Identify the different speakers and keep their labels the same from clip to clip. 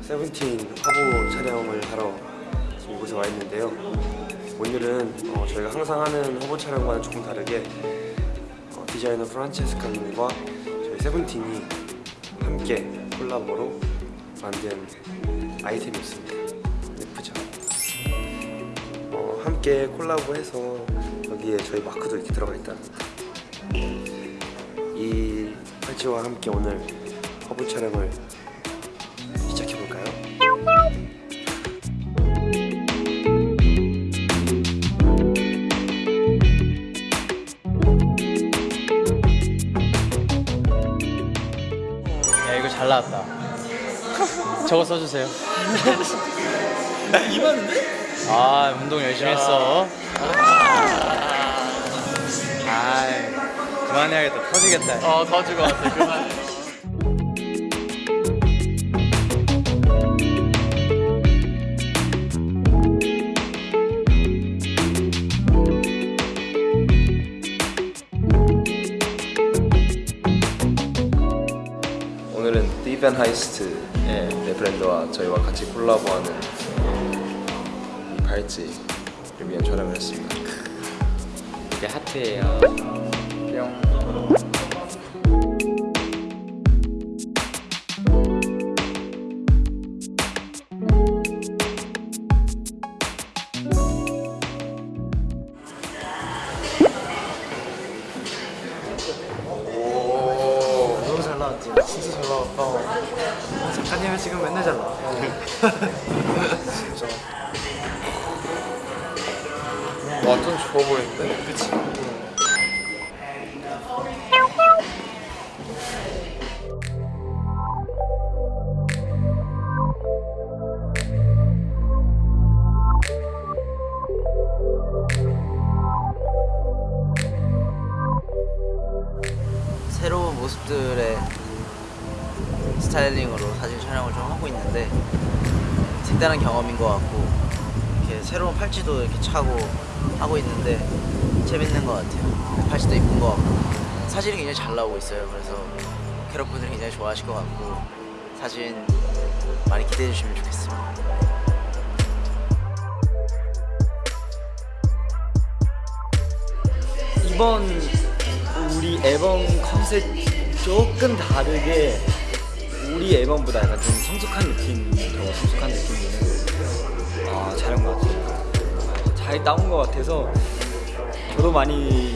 Speaker 1: 세븐틴 화보 촬영을 하러 이곳에 와 있는데요. 오늘은 어, 저희가 항상 하는 화보 촬영과는 조금 다르게 어, 디자이너 프란체스카님과 저희 세븐틴이 함께 콜라보로 만든 아이템이었습니다. 예쁘죠? 어, 함께 콜라보해서 여기에 저희 마크도 이렇게 들어가 있다는 이 팔찌와 함께 오늘 화보 촬영을
Speaker 2: 잘 나왔다. 저거 써주세요. 이만인데? 아 운동 열심히 했어. 아 그만해야겠다. 터지겠다. 어 터질 것 같아. 그만.
Speaker 1: 오 늘은 디벤 하이스트 네, 브랜드와 저희와 같이 콜라보하는 이 팔찌를 위한 촬영을 했습니다.
Speaker 2: 이게 하트예요. 뿅.
Speaker 3: 진짜 잘 나왔다. 작가님은 지금 맨날 잘 나와. 진짜.
Speaker 1: 완전 좋아 보이는데?
Speaker 3: 그치?
Speaker 4: 새로운 모습들의 스타일링으로 사진 촬영을 좀 하고 있는데 색다른 경험인 것 같고 이렇게 새로운 팔찌도 이렇게 차고 하고 있는데 재밌는 것 같아요. 팔찌도 이쁜 것 같고 사진이 굉장히 잘 나오고 있어요. 그래서 캐럿분들이 굉장히 좋아하실 것 같고 사진 많이 기대해 주시면 좋겠습니다.
Speaker 5: 이번 우리 앨범 컨셉 조금 다르게 우리 앨범보다 약간 좀 성숙한 느낌, 더 성숙한 느낌으로 아, 잘한 것 같아요. 잘 나온 것 같아서 저도 많이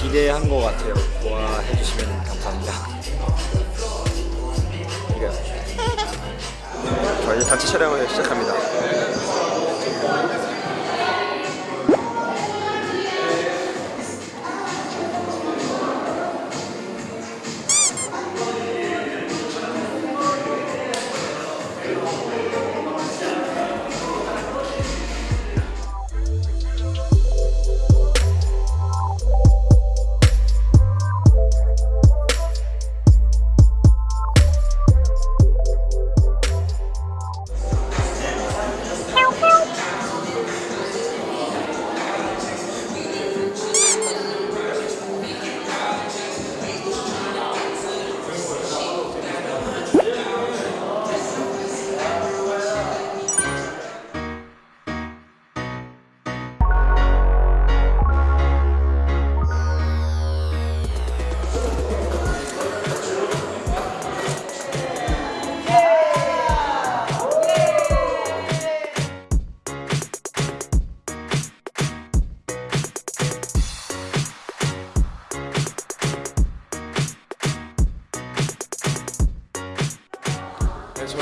Speaker 5: 기대한 것 같아요. 좋아해 주시면 감사합니다. 이거요.
Speaker 1: 자, 이제 단체 촬영을 시작합니다.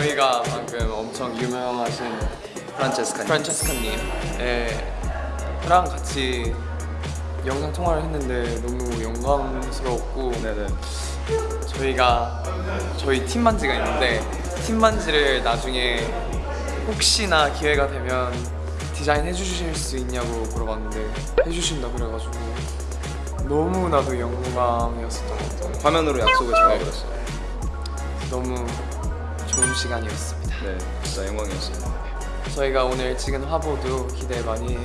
Speaker 6: 저희가 방금 엄청 유명하신
Speaker 1: 프란체스카님.
Speaker 6: 프란체스카님 네, 랑 같이 영상 통화를 했는데 너무 영광스러웠고
Speaker 1: 네네.
Speaker 6: 저희가 저희 팀 반지가 있는데 팀 반지를 나중에 혹시나 기회가 되면 디자인 해주실 수 있냐고 물어봤는데 해주신다 그래가지고 너무나도 영광이었었던 것 같아요.
Speaker 7: 화면으로 약속을 잡아버렸어요.
Speaker 6: 너무 좋은 시간이었습니다.
Speaker 7: 네, 진짜 영광이었어요.
Speaker 6: 저희가 오늘 찍은 화보도 기대 많이.